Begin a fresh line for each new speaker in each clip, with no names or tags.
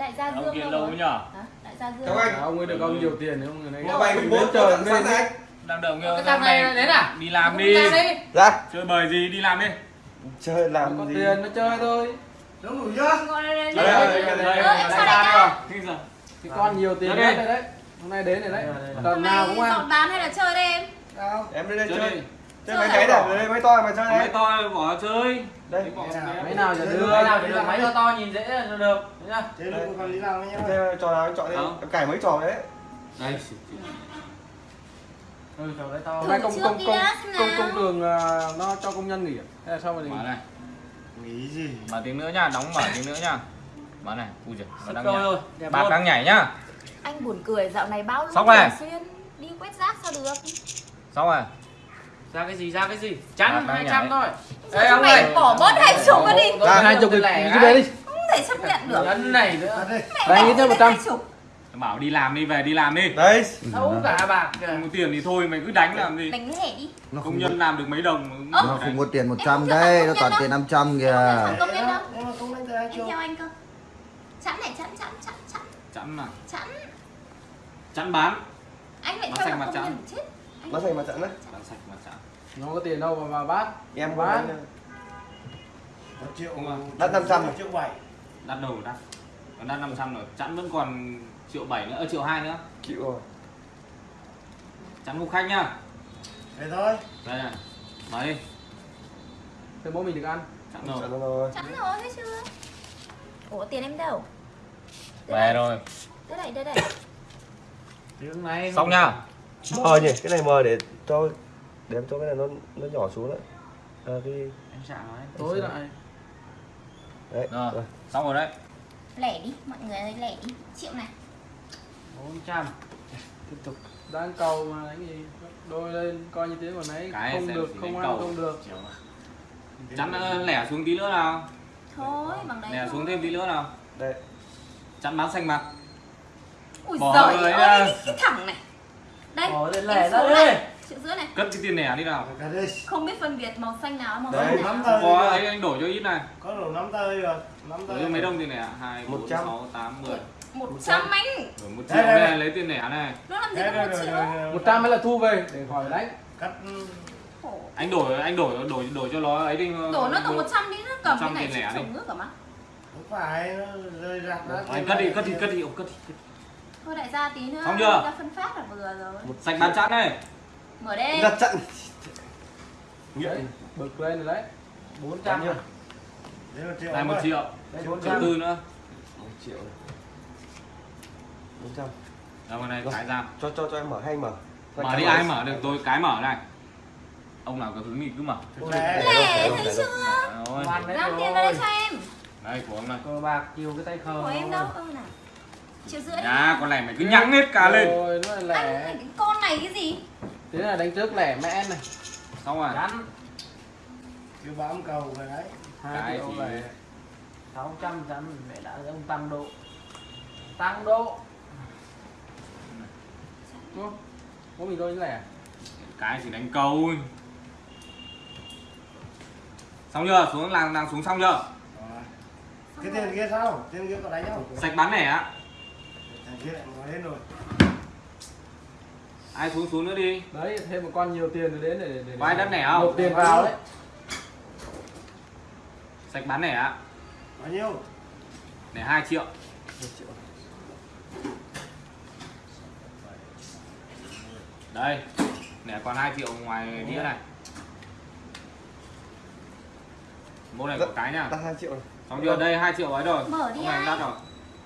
đại gia
ông
dương
kia
đâu
lâu
rồi?
nhở
Hả? đại gia dương.
Anh.
ông ấy được ông nhiều tiền không người này đến
bốn
trời lên
anh.
đang đợi
cái
người
thằng này đến à
đi làm đi.
ra
Ra
chơi bời gì đi làm đi.
Chơi
có
làm gì?
tiền nó chơi thôi.
Đúng đủ chưa?
Đây, đây,
đây
đây.
đây đây đây đây
cái con nhiều tiền
đây.
đây đấy. Hôm nay đến rồi đấy.
Hôm
lần nào cũng
dọn
ăn.
bán hay là chơi đây em?
Em lên đây
chơi
chơi. mấy cái này đây mấy to mà chơi
mấy
đấy.
to bỏ chơi
Đây.
Mấy
nào? giờ đưa?
Cái nào thì là máy to to nhìn dễ là được. Nhá.
Thế lúc còn lý nào nhá.
Thế trò nào anh chọn đi. Em cải mấy trò đấy.
Đây.
Ừ trò đấy to.
Nay công công công công
nào.
công trường à, nó cho công nhân nghỉ à? hay là sao mà
mở này.
Nghĩ gì?
mở tiếng nữa nha đóng mở tiếng nữa nha mở này ui giời nó đang nhảy
luôn.
đang nhảy nhá.
Anh buồn cười dạo này bao lúc
này.
xuyên. Đi quét rác sao được?
xong rồi
ra cái gì ra cái gì? Chắn 200
nhảy.
thôi
Sao chúng mày bỏ bớt hai chục cái đi?
ra hai chục cái đấy đi
Không thể chấp nhận được.
Nhân này nữa
đây.
Mẹ
Đây,
bỏ
ít nhất
cái
100.
hai chục.
bảo đi làm đi về đi làm đi
Đấy
thấu cả bạc
không có tiền thì thôi mày cứ đánh làm gì
Đánh lẻ đi.
nó
công
không
nhân làm được mấy đồng
nó không có tiền
Em
100
không
đây
nhận
nó toàn tiền
đâu.
500 kìa
Không công nhân đâu.
Mà
Em theo anh cơ. Chẵn này chẵn chẵn chẵn chẵn
chẵn mà
chẵn.
chẵn bán
Anh lại
Nó
theo công
chẵn.
nhân chết.
Nó thành mặt trận đấy
bán sạch mà chẵn
nó có tiền đâu mà vào bát.
Em có
bán
Một triệu.
Không à.
Đắt 500
một triệu bảy.
đắt đầu đắt. Còn đắt 500 rồi. Chẵn vẫn còn triệu bảy nữa ờ, triệu hai nữa.
Chịu rồi.
Chẵn phục khách nhá.
Thế thôi.
đây này. Mở đi
thì bố mình được ăn.
Chẵn rồi.
Rồi.
Chẵn rồi thấy chưa? Ủa tiền em đâu?
về rồi.
Đây này, đây này.
tiếng này
xong nhá
Mờ nhỉ, cái này mờ để cho để em cho cái này nó nó nhỏ xuống đấy. À, cái
em chạm ấy
tối lại
đấy.
Rồi.
rồi.
xong rồi đấy
Lẻ đi, mọi người ơi lẻ đi. Triệu này.
400
tiếp tục đang cầu mà đánh gì đôi lên coi như thế còn đấy
Cái
không được không ăn
cầu.
không được
chẵn ờ, lẻ xuống tí nữa nào
Thôi, bằng đấy
lẻ
thôi.
xuống thêm tí nữa nào
Đây.
chẵn bán xanh mặt
Ui
Bỏ
giời
rồi
ơi,
nha.
cái, thẳng này. Đây,
Bỏ lên lẻ ra
này. Triệu rưỡi này.
cất cái tiền lẻ đi nào.
Không biết phân biệt màu xanh nào màu
Đấy,
xanh
nắm
nào.
tay.
có ấy anh đổi cho ít này
Có đủ nắm tay rồi. Nắm
đổi
tay.
mấy đồng tiền lẻ hai bốn
100.
sáu tám mười
Một trăm anh.
đổi một
Đây,
triệu này lấy tiền lẻ này
Nó làm gì có một triệu?
một trăm mới là thu về để khỏi đánh
Cắt
Khổ.
anh đổi anh đổi đổi đổi cho nó ấy đi
Đổ nó tầm 100 đi, nó cầm cái
100
này
lẻ đi.
nước cả mà.
không phải rơi rạc ra.
anh cất đi cất đi cất đi cất đi.
Thôi đại gia tí nữa.
Xong chưa?
Phân phát là vừa rồi.
sạch bán chẵn này
Mở đây.
Đặt trận.
đấy bực lên rồi đấy
400
nhiêu?
Đấy một triệu.
này một triệu
đây
triệu
400
tư nữa
một triệu này. 400.
đâu vào này cái ra
Cho cho cho em mở hay mở. Cho
mở đi ai mở được tôi cái mở này ông nào có hứng thì cứ mở
Lẻ.
Thấy chưa?
rồi
Ra tiền vào đây
rồi
cho em.
đây của ông này
cờ bạc chiều cái tay khờ
Của em đâu? Nào. Triệu rưỡi.
nhà con này mày cứ nhẵng hết cả lên
rồi nó là
Anh cái con này cái gì?
Thế là đánh trước lẻ mẹ này
xong rồi
chắn
Cứ bám cầu rồi đấy.
Cái
hai triệu
gì?
lẻ
600 chắn mẹ đã ông tăng độ tăng độ
Đúng bố mình đôi lẻ
cái chỉ đánh câu thôi. xong chưa xuống làng làng xuống xong chưa
Rồi. Cái tiền kia sao? Tiền kia có đánh không?
sạch bán lẻ á
Thằng kia lại nói hết rồi.
Ai xuống xuống nữa đi
đấy thêm một con nhiều tiền rồi đến để để, để
Có ai đất lẻ không?
nộp tiền vào đấy
sạch bán lẻ á
Bao nhiêu?
để 2 triệu
một triệu
đây lẻ còn 2 triệu ngoài đĩa này mô này có cái nhá
Đặt 2 triệu này.
xong chưa đây 2 triệu ấy rồi
Mở đi
này
anh.
đắt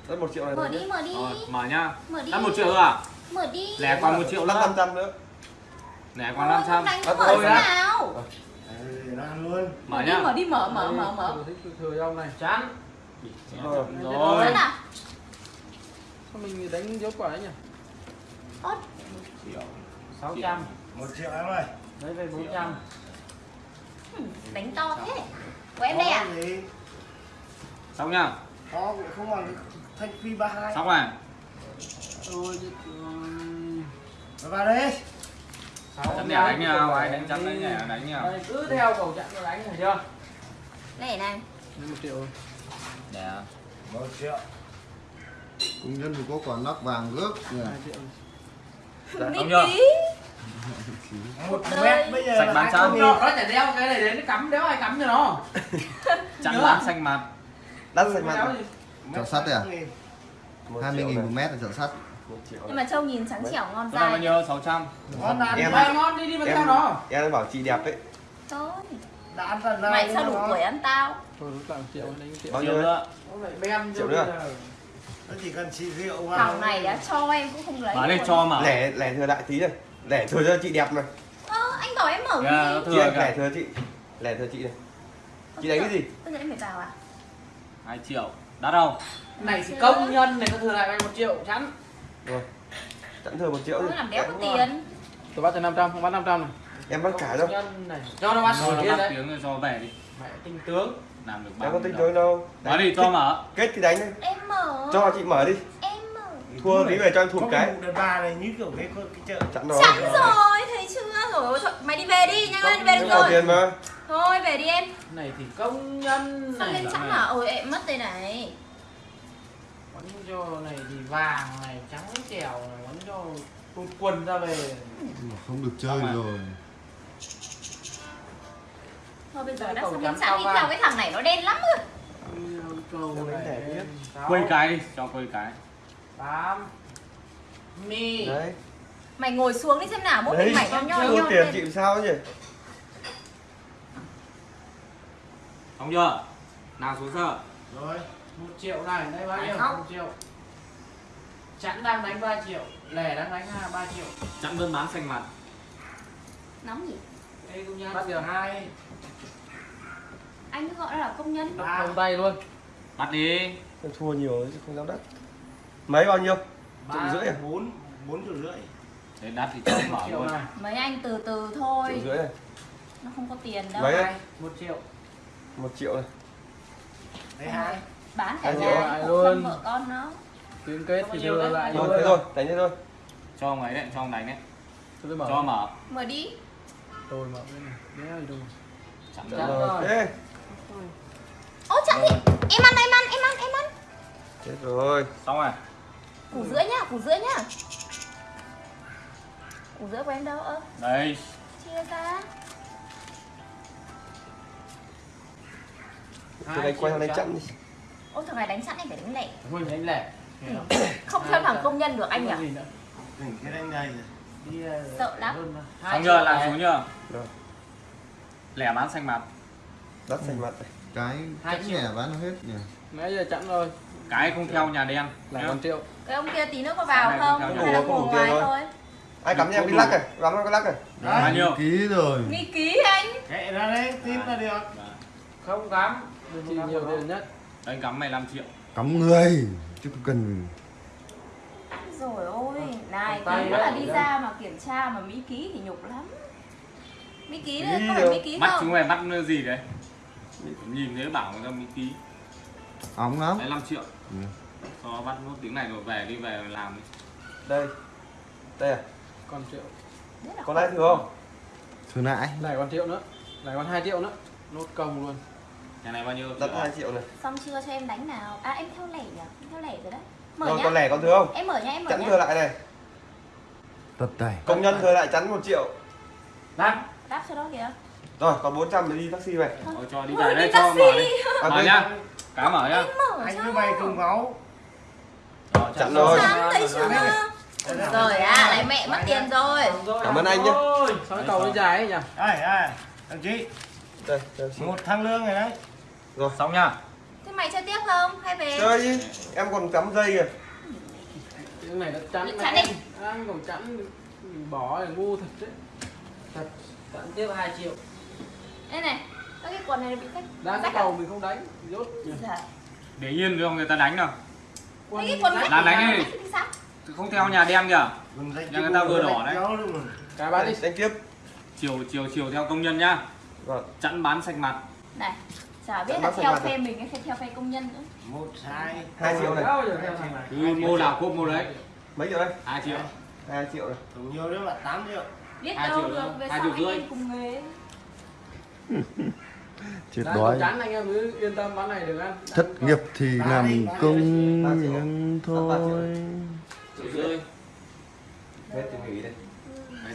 rồi
1 triệu này.
Mở đi, mở đi.
rồi mở nhá
Mở đi.
đắt một triệu thôi à
Mở đi.
lẻ còn một triệu nữa
500 nữa.
lẻ còn
Thôi,
500
không đánh mở
đã.
nào?
Đấy, nó ăn luôn.
mở nhá
mở đi, mở, mở, mở, mở.
Thừa thích thừa cho ông này
chắn
Rồi.
rồi
Dẫn à?
sao mình đánh dấu quả ấy nhỉ
Ốt.
600
Một triệu em ơi.
đấy về 400
Ừ, Đánh to thế. Của em đây à?
Xong nhá
Có cũng không bằng thanh phi 32.
xong rồi
ôi chứ, ừm,
Rồi vào đây.
chắn lẻ đánh nhau ai đánh chắn đánh lẻ đánh nhau.
Cứ theo cầu chặn nó đánh thấy chưa?
Này.
lấy một triệu
lẻ
Một triệu.
công nhân thì có còn lắc vàng gớp
hai
ký
một mét bây giờ
Sạch bán
hai trăm
nó chả đeo cái này đến cắm đéo ai cắm cho nó.
Chắn bán
à?
xanh mặt
đắt xanh mặt này.
gì.
chợ sắt đấy à? 20
triệu
nghìn
này.
một mét là chợ sắt
Nhưng mà trâu nhìn trắng trẻo ngon
cái này bao
dai
nhiêu 600
Ngon ăn
Em-
Vai ngon đi đi mà theo
em
nó.
em bảo chị đẹp ấy.
Thôi.
Đã ăn nào
Mày sao
mà
đủ tuổi ăn tao?
Thôi lúc triệu đánh một triệu.
Bao nhiêu
nữa.
Triệu nữa.
nó chỉ cần xì rượu vào
Thằng này đã cho em cũng không lấy
bán
luôn.
cho mà.
Lẻ lẻ thừa lại tí này lẻ thừa cho chị đẹp này
Ơ anh bảo em mở cái
nó
gì?
chị
thừa
anh lẻ thừa chị. Lẻ thừa chị này chị đánh cái gì?
Giờ em phải vào à
2 triệu. Đắt đâu
này công nhân này nó thừa lại mày một triệu chắn
rồi sẵn thừa một triệu đi
làm đéo có
rồi.
tiền.
Tôi bắt cho 500 không bắt 500 này.
Em bắt cả đâu.
Cho nó bắt.
Cho nó bắt
đấy.
tiếng rồi cho về đi.
Mẹ tinh tướng.
Làm được
có
bao
tính
nhiêu
tướng đâu.
Nói đi cho mở.
kết thì đánh đi.
Em mở.
Cho chị mở đi.
Em mở.
Thua tí về cho em
có
thụt cái
đợt ba này như kiểu cái cái chợ
chặn rồi
Chắn rồi thấy chưa? Rồi Mày đi về đi nhanh lên về được
em có
rồi.
tiền mà.
Thôi về đi em.
Này thì công nhân
Sao
này
lên trắng à ôi em mất đây này
quấn cho này thì vàng này trắng trèo này quấn cho tụt quần ra về.
Không được chơi
Xong rồi.
rồi.
Thôi bây giờ đã xong sẵn
cao
đi theo cái thằng này nó đen lắm rồi.
Quây cái đi cho quây cái.
tám mi.
Đấy.
Mày ngồi xuống đi xem nào mỗi mình mày nho nho nhon
tiền
lên.
chị sao nhỉ
xong chưa? Nào xuống giờ
rồi
một triệu này đây bao nhiêu? một triệu. Chẵn đang đánh 3 triệu lẻ đang đánh hai ba triệu.
Chặn đơn bán xanh mặt.
Nóng gì
đây công nhân.
Bắt giờ.
hai.
Anh cứ gọi nó là công nhân.
Ba
không tay luôn.
Bắt đi.
Em thua nhiều chứ không dám đất. Mấy bao nhiêu?
Ba
Triệu rưỡi à?
bốn bốn triệu rưỡi.
Để đắt thì cho mở
triệu
luôn.
này.
Mấy anh từ từ
triệu
thôi
rưỡi này
Nó không có tiền đâu.
Mấy
một triệu.
Một triệu này
đấy hai
Bán cả
Hai
nhà
luôn.
vợ con nó.
Liên kết thì đưa
đấy?
lại
nhiêu
thế thôi đánh thế thôi.
Cho ông ấy đấy cho ông đánh đấy.
Tôi tôi mở.
Cho mở.
Mở đi.
Tôi mở bên này. Đéo gì đâu
Chặn. đơn
rồi.
Ô chắc đi. Em ăn em ăn em ăn em ăn.
Chết rồi.
Xong rồi.
Củ rưỡi nhá củ rưỡi nhá. Củ rưỡi của em đâu ơ?
Đây.
Chia ra.
Tôi đánh quay sang đánh chặn đi
Ô thằng này đánh sẵn anh phải đánh lẻ.
Mình đánh lẻ.
Không? Theo thằng công nhân được anh nhỉ?
đỉnh cái đánh này
đi ờ,
Sợ lắm.
triệu
chưa làm xuống
Rồi.
lẻ bán xanh mặt.
Đắt xanh mặt này
cái
Hai
chẵn lẻ bán hết nhỉ?
Nãy giờ chẵn rồi?
Cái không theo nhà đen. Nhá.
còn triệu.
Cái ông kia tí nữa có vào không?
không
Hay là ngồi ngoài
thôi.
thôi
ai cắm cho em cái lắc này cắm cái lắc này?
Bao nhiêu?
Ký rồi.
Nghi ký anh.
Kệ ra đấy tin là được.
Không cắm.
Chị nhiều tiền nhất
đấy cắm mày 5 triệu
cắm người chứ không cần.
Rồi ôi Này tí nữa là đi ra mà kiểm tra mà Mỹ ký thì nhục lắm. Mỹ ký đấy, có phải. Mỹ ký
bắt
không?
chúng mày bắt gì đấy? Nhìn thấy bảo người ta mới ký.
Óng lắm.
Đấy 5 triệu.
Ừ.
cho bắt nốt tiếng này rồi về đi về làm đi.
Đây. Đây à?
Còn triệu.
Có lãi thừa không?
Thừa nại
lại còn triệu nữa. Lại còn 2 triệu nữa. Nốt công luôn
nhà này bao nhiêu?
Đắt
triệu?
hai triệu này.
Xong chưa? Cho em đánh nào. À em theo lẻ nhỉ? Em theo lẻ rồi đấy. Mở
rồi
nhá.
còn lẻ còn thừa không?
Em mở nhá em mở
chắn
nhá.
thừa lại này.
Tật tay.
Công nhân thừa lại chắn một triệu.
Đắt
Đáp cho đó kìa.
Rồi còn 400 để đi taxi về.
Thôi cho đi
Mở
về đây cho
taxi.
mở đi.
à,
mở
quên.
nhá. cá mở nhá.
Mở
anh với mày cùng máu.
Rồi,
chặn rồi?
Rồi à, lại mẹ mất tiền rồi.
Cảm ơn anh nhé.
Ôi,
sao cái cầu nó dài ấy nhỉ?
Đây đây.
Đây xin.
một thằng lương này đấy
xong nhá
Thế mày chơi tiếp không? Hay về?
chơi đi. Em còn cắm dây kìa.
Cái này nó chẵn
Chẵn
này.
đi.
anh còn chẵn mình bỏ là ngu thật đấy.
Thật. Tận tiếp 2 triệu.
Đây này, các cái quần này bị khách
đang cái
rách à?
mình không đánh rốt.
Dạ.
để yên cho người ta đánh nào.
Mấy cái quần
Làm đánh đi. Không theo nhà đen kìa. Nhà người ta vừa đỏ đấy.
Kéo luôn mà.
cái bán đi.
Đánh tiếp.
Chiều chiều chiều theo công nhân nhá.
Vâng.
Chặn bán xanh mặt.
Này, chả biết là theo phe mình hay theo phe công nhân nữa.
Một hai
hai triệu này.
Cứ mua nào cốt mua đấy.
Mấy triệu đây?
Hai triệu.
Hai triệu này.
Đủ nhiều nữa là 8 triệu.
Biết
Hai
đâu
triệu
được, về
hai
sau
triệu
anh
rưỡi.
em cùng nghề
chết đói.
chán anh em cứ yên tâm bán này được ăn.
Thất nghiệp thì làm công nhân thôi.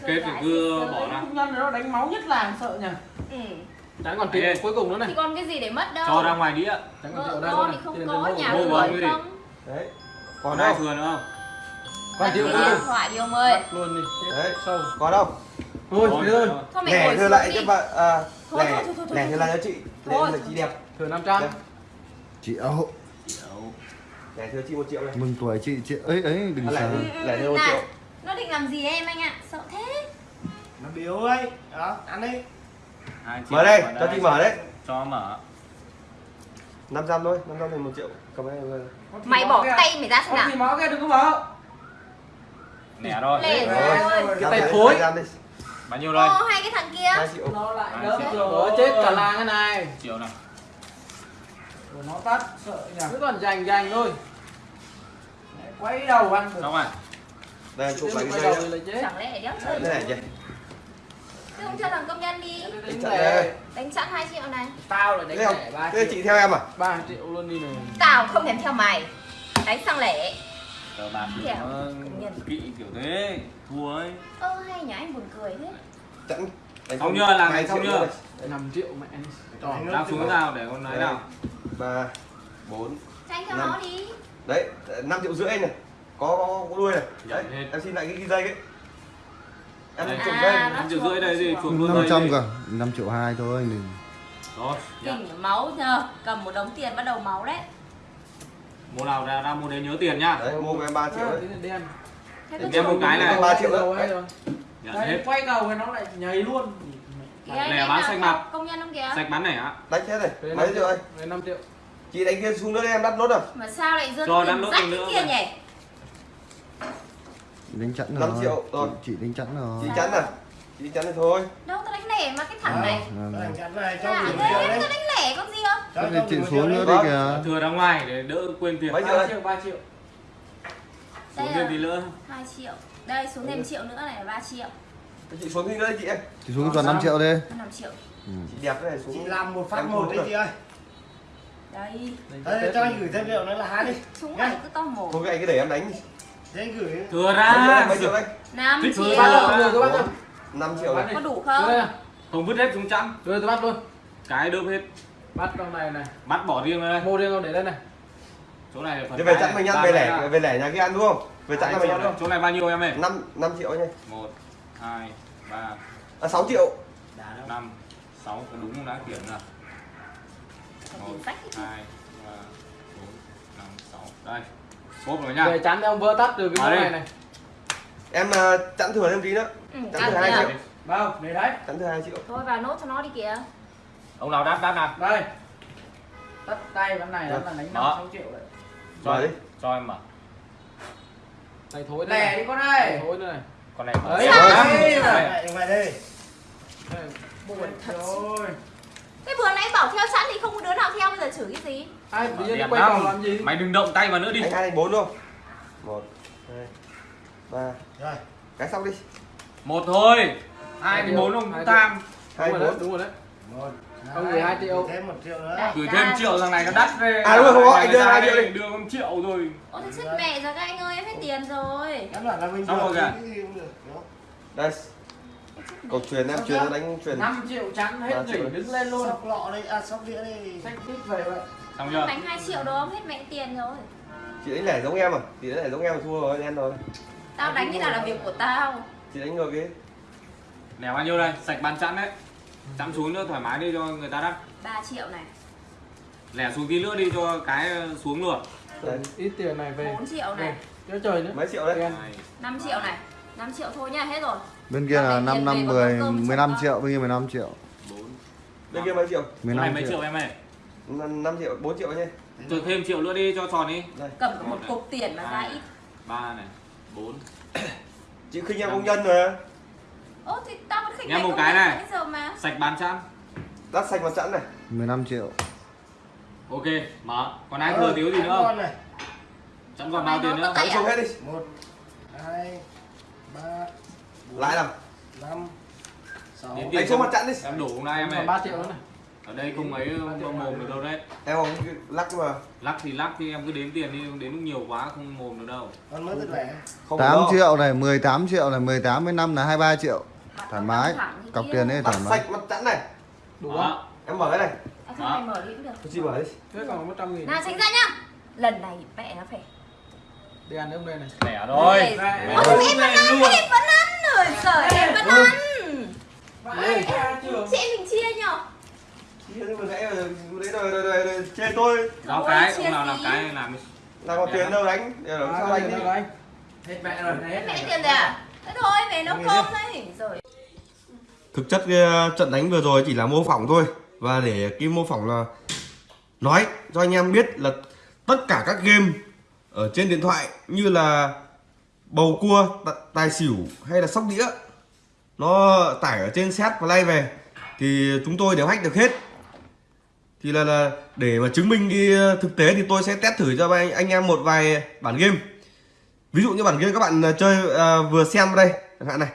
Kết thì cứ bỏ ra.
công nhân nó đánh máu nhất làng sợ nhỉ?
Ừ.
Chẳng còn
Ê.
cuối cùng nữa này.
Thì còn cái gì để mất đâu?
Cho ra ngoài đĩa
Chẳng còn
Vợ
đây
con
luôn
thì không có nhà
gì?
không.
đấy.
Còn ai
đâu?
thừa nữa không?
Còn
cái
cùng
điện thoại đi ông ơi.
Bắt luôn đi.
Đấy.
sâu.
còn đâu?
Thôi
Thôi,
thế thôi.
lẻ
ngồi
thừa lại
đi.
cho bạn à, lẻ lẻ thừa lại cho chị để là chị đẹp.
Thừa 500
Đấy.
chị âu
Triệu.
lẻ thừa chị một triệu này.
Mừng tuổi chị chị ấy ấy đừng
lẻ
sợ.
đi lẻ thừa một triệu.
Nó định làm gì em anh ạ? Sợ thế.
Nó biếu ấy. Đó ăn đi
mở đây
vào
cho chị mở đấy.
Cho mở.
500 thôi 500 thành một triệu cầm đây. Rồi
Mày bỏ tay mày ra xem nào.
gì máu kia đừng có mở
nẻ thôi
Lẻ
Rồi.
rồi
Cái tay thối.
bao nhiêu đây
Ô hai cái thằng kia.
2 triệu.
Nó lại đớp rồi.
Ủa chết cả làng cái này.
triệu này
Rồi nó tắt sợ nhỉ?
Cứ còn dành dành thôi.
Quay đầu ăn được
xong rồi.
đây chụp lại cái dây
thì
Chẳng lẽ đéo
Đấy,
chơi
thế này chị
Thế không cho thằng công nhân đi.
Đánh
Chặn.
Đánh chặn 2 triệu này.
Tao lại đánh
Thế không?
lẻ 3
thế
triệu.
chị theo em à?
3 triệu luôn đi này.
Tao không thèm theo mày. Đánh sang lẻ.
Cờ bạc kiểu kỵ kiểu thế. Thua ấy.
Ơ hay nhá anh buồn cười thế.
Chẵn. Đánh
Xong
không?
chưa? Làm chưa?
nữa
5 triệu mẹ
Tròn.
đang xuống nào để con nói nào.
Ba. Bốn.
Cho anh theo
Năm.
nó đi.
Đấy 5 triệu rưỡi này. Có có, đuôi này. Đấy em xin lại cái, cái dây ấy em
Đây.
À,
triệu rưỡi đây gì
chuộc.
luôn
500
đây
cả 5 triệu 2 thôi đừng
rồi nhận.
Kinh máu nhờ Cầm một đống tiền bắt đầu máu đấy
mua nào ra ra mua đấy nhớ tiền nhá
đấy mua em 3 triệu
à,
đấy
đen
chuộc.
một cái này.
ba triệu đó.
Đầu hay rồi.
nhận
Đây
hết
quay cầu thì nó lại nhảy luôn
Lẻ bán
theo
mặt.
Công nhân không kìa
sạch bắn này á
đánh hết này
Đây,
mấy
5
triệu đây
Đây 5 triệu
chị đánh kia xuống nữa em đắt nốt rồi
Mà sao lại
Cho
tiền rách kia
mà.
Đánh chẵn rồi.
Năm triệu rồi.
chị, chị đánh chẵn rồi.
Chị chắn à? Chị chắn thì thôi.
Đâu tao đánh lẻ mà cái thằng này.
Vâng,
Nó
vâng.
đánh chắn này cho
À, em
đấy.
cứ đánh lẻ con gì không?
Cho-
chị xuống nữa
đấy.
đi
Vâng.
kìa.
Thừa ra ngoài để đỡ quên tiền.
Mấy triệu
3
đây
triệu 3 triệu.
Xuống
Đây
thêm
là
tí nữa
2 triệu. Đây xuống thêm triệu nữa này là 3 triệu.
Chị xuống đi nữa chị em.
Chị xuống toàn 5 triệu đi.
5 triệu.
Ừ.
chị đẹp cái này xuống
chị làm một phát một
xuống
đi
rồi.
chị ơi.
Đây.
Thế cho anh gửi thêm liệu nữa là hai đi. Nhá.
này cứ to mồm
thôi cái này cứ để em đánh đi
Thế anh gửi
thừa ra.
Mấy triệu đây
5
Thích
triệu
hơn
Bắt
ba
rồi,
triệu.
tôi bắt rồi
5 triệu này.
Có đủ không?
này.
không vứt hết xuống chẵn.
Đưa tôi bắt luôn.
Cái đớp hết.
Bắt trong này này.
Bắt bỏ riêng ra đây.
Mua riêng không để đây này.
Chỗ này là phần
về chặn mình
này.
ăn về lẻ về lẻ nhà kia ăn đúng không? Về là mình ăn
này. chỗ này bao nhiêu em ơi?
5 5 triệu nha
một hai ba.
À 6 triệu.
Năm sáu có đúng không? Đã kiểm nào?
Còn
một hai ba bốn năm sáu. Đây cốp rồi nha
Về chắn ông vỡ tắt từ cái món
đây.
này này
em à, chặn thừa thêm tí nữa
Ừ,
Chẵn thừa hai
kìa.
triệu
Bao để đấy
chặn thừa 2 triệu
Thôi vào nốt cho nó đi kìa
ông nào đắt đắt nào
Đây Tắt tay vấn này
Được.
là đánh 5
Đó.
6 triệu đấy
cho
Mở đi.
cho em mở
Này thối nữa
Lẻ
này
đi con ơi
thối nữa này
con này
Đấy.
Năm.
Đấy.
Đây.
Lại ngoài đây
Đây.
Thế vừa nãy bảo theo sẵn thì không có đứa nào theo bây giờ chửi cái gì?
Ai tự nhiên quay
năm.
làm gì?
Mày đừng động tay vào nữa đi.
Anh hai anh bốn không một hai ba.
Rồi.
Cái xong đi.
Một thôi. Hai thì bốn cũng tham.
hai
Đúng rồi đấy,
bốn
đúng rồi đấy.
Một.
Ông gửi hai triệu.
Thêm một triệu nữa.
Gửi thêm triệu thằng này nó đắt về
À, đúng rồi, không có, anh đưa hai triệu đi.
đưa con triệu rồi.
Ôi thế chết mẹ rồi các anh ơi em hết tiền rồi.
Em bảo là mình
Xong rồi kìa.
cái không?
đây cầu truyền em truyền nó đánh truyền.
5 triệu chắn
Ba
hết nghỉ đứng lên luôn.
Sóc lọ đây, à sóc đĩa đây.
Xách tít về vậy.
Xong chưa?
Đánh 2 triệu đó hết mẹ tiền rồi.
Chị đánh lẻ giống em à? Chị đánh lẻ giống em là thua rồi đen rồi.
Tao đánh cái nào là việc của tao.
Chị đánh ngược cái
lẻ bao nhiêu đây? Sạch bàn chẵn đấy. Chẵn xuống nữa thoải mái đi cho người ta đắt
3 triệu này.
Lẻ xuống tí nữa đi cho cái xuống luôn.
Đây.
Ít tiền này về.
4 triệu này.
Cho trời nữa.
Mấy triệu đấy?
Đen.
Này.
5 triệu này. 5 triệu thôi nha hết rồi
bên kia là
Còn
5
tiền
năm
về còn
10
nấu cơm
15
chồng
triệu bên kia 15 triệu.
Bốn.
Bên kia mấy triệu?
Chỗ này
15
mấy
triệu.
triệu em ơi.
5 triệu 4 triệu nhé.
Cho thêm triệu nữa đi cho tròn đi.
Cầm một cục tiền mà ra ít.
ba này bốn.
Chị khinh em công nhân rồi
Ô thì tao vẫn khinh
Nghe
mày
một cái này.
nãy giờ mà.
Sạch bàn chẵn
đắt xanh mặt chẵn này.
15 triệu.
Ok mở. Còn ai
Ờ,
thừa thiếu gì nữa không? chẳng còn bao tiền nữa
Tay
đánh
à?
xuống hết đi.
Một hai ba bốn,
lãi làm?
Năm sáu.
Đến
đánh xuống mặt chẵn đi.
em đủ hôm nay em ơi.
3 triệu nữa này.
Ở đây không ấy không mồm được đâu đấy.
Em không lắc mà.
Lắc thì lắc thì em cứ đếm tiền đi đến lúc nhiều quá không mồm được đâu.
Con mới rất lẻ
không
8
đâu.
triệu này 18 triệu này 18 với 5 là 23 triệu. Thoải mái. cọc tiền đấy thoải mái.
sạch mặt chẵn này.
Đủ không?
Em mở cái này.
À, không mày mở đi cũng được
tôi chỉ mở đi.
Thế còn một trăm nghìn.
Nào tránh ra nhá. Lần này mẹ nó phải
đi ăn ấm đây này.
Lẻ rồi.
Ôi, em vẫn ăn em vẫn ăn rồi trời em vẫn ăn. Chị em mình chia nhở?
Chứ vừa nãy rồi đấy rồi rồi rồi rồi chê tôi
Ôi,
cái
chia
ông nào làm cái làm
làm có tiền đâu đánh? Để làm sao đánh đi.
Hết mẹ rồi hết
mẹ tiền rồi à? Thế thôi về nấu cơm đấy rồi.
Thực chất cái ờ, trận đánh vừa rồi chỉ là mô phỏng thôi. Và để cái mô phỏng là nói cho anh em biết là tất cả các game ở trên điện thoại như là bầu cua tài xỉu hay là sóc đĩa nó tải ở trên set và lay về thì chúng tôi đều hack được hết. Thì là, là để mà chứng minh cái thực tế thì tôi sẽ test thử cho anh, anh em một vài bản game. Ví dụ như bản game các bạn à, chơi à, vừa xem đây chẳng hạn này.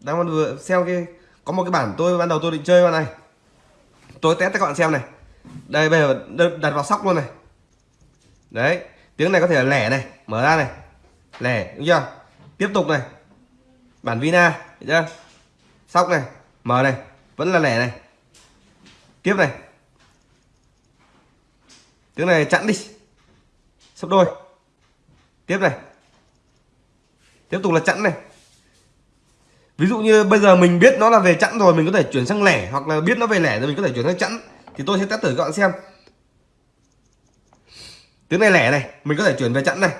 Đang vừa xem cái có một cái bản tôi ban đầu tôi định chơi con này. Tôi test cho các bạn xem này. Đây bây giờ đặt vào sóc luôn này. Đấy tiếng này có thể là lẻ này mở ra này lẻ đúng chưa? Tiếp tục này. Bản vina đúng chưa? Sóc này mở này, vẫn là lẻ này. Tiếp này. Tiếng này chặn đi. Sấp đôi. Tiếp này. Tiếp tục là chặn này. Ví dụ như bây giờ mình biết nó là về chẵn rồi, mình có thể chuyển sang lẻ, hoặc là biết nó về lẻ rồi mình có thể chuyển sang chẵn, thì tôi sẽ test thử các bạn xem. Tiếng này lẻ này, mình có thể chuyển về chẵn này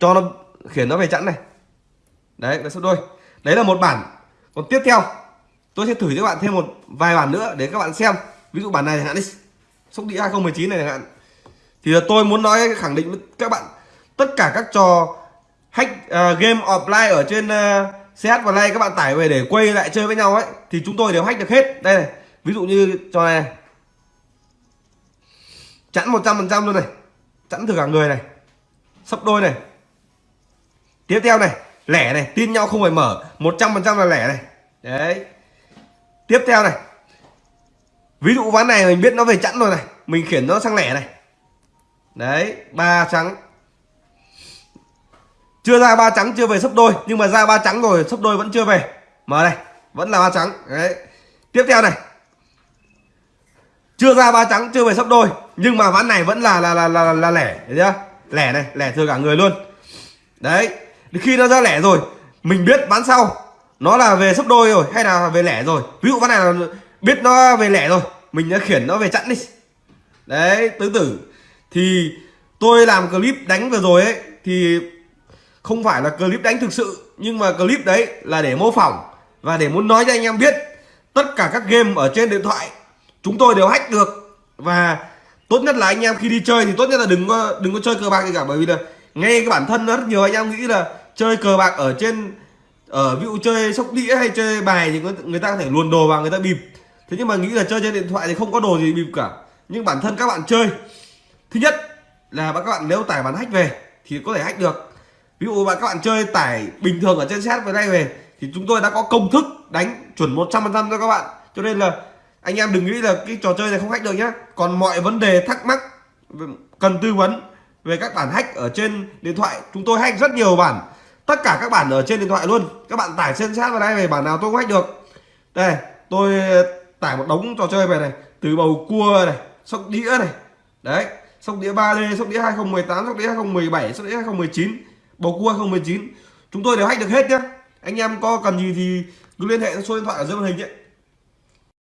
cho nó khiển nó về chẵn này. Đấy là số đôi. Đấy là một bản. Còn tiếp theo tôi sẽ thử cho các bạn thêm một vài bản nữa để các bạn xem. Ví dụ bản này chẳng hạn đi. Sóc đĩa 2019 này chẳng hạn. Thì là tôi muốn nói khẳng định với các bạn. Tất cả các trò hack uh, game offline ở trên uh, CS và Lay các bạn tải về để quay lại chơi với nhau ấy thì chúng tôi đều hack được hết. Đây này ví dụ như trò này, này. chẵn 100% luôn này. Chẵn thử cả người này. Sấp đôi này tiếp theo này lẻ này tin nhau không phải mở 100% là lẻ này. Đấy. Tiếp theo này ví dụ ván này mình biết nó về chẵn rồi này mình khiển nó sang lẻ này. Đấy ba trắng. Chưa ra ba trắng chưa về sấp đôi nhưng mà ra ba trắng rồi sấp đôi vẫn chưa về. Mở này vẫn là ba trắng. Đấy. Tiếp theo này chưa ra ba trắng chưa về sấp đôi nhưng mà ván này vẫn là là là là, là lẻ thấy chưa? Lẻ này lẻ thừa cả người luôn. Đấy khi nó ra lẻ rồi, mình biết bán sau. Nó là về sấp đôi rồi, hay là về lẻ rồi. Ví dụ ván này là biết nó về lẻ rồi, mình đã khiển nó về chặn đi. Đấy, tứ tử. Thì tôi làm clip đánh vừa rồi ấy, thì không phải là clip đánh thực sự, nhưng mà clip đấy là để mô phỏng và để muốn nói cho anh em biết tất cả các game ở trên điện thoại. Chúng tôi đều hack được. Và tốt nhất là anh em khi đi chơi thì tốt nhất là đừng có đừng có chơi cờ bạc gì cả, bởi vì là ngay cái bản thân rất nhiều, anh em nghĩ là chơi cờ bạc ở trên ở ví dụ chơi sóc đĩa hay chơi bài thì người, ta có thể luồn đồ vào người ta bịp. Thế nhưng mà nghĩ là chơi trên điện thoại thì không có đồ gì bịp cả. Nhưng bản thân các bạn chơi thứ nhất là các bạn nếu tải bản hack về thì có thể hack được. Ví dụ bạn các bạn chơi tải bình thường ở trên set với đây về thì chúng tôi đã có công thức đánh chuẩn 100% cho các bạn. Cho nên là anh em đừng nghĩ là cái trò chơi này không hack được nhé còn mọi vấn đề thắc mắc cần tư vấn về các bản hack ở trên điện thoại chúng tôi hack rất nhiều bản tất cả các bản ở trên điện thoại luôn. Các bạn tải trên set vào đây về bản nào tôi cũng hack được. Đây, tôi tải một đống trò chơi về này. Từ bầu cua này, sóc đĩa này. Đấy, sóc đĩa 3D sóc đĩa 2018 sóc đĩa 2017 sóc đĩa 2019 bầu cua 2019 chúng tôi đều hack được hết nhá. Anh em có cần gì thì cứ liên hệ số điện thoại ở dưới màn hình ấy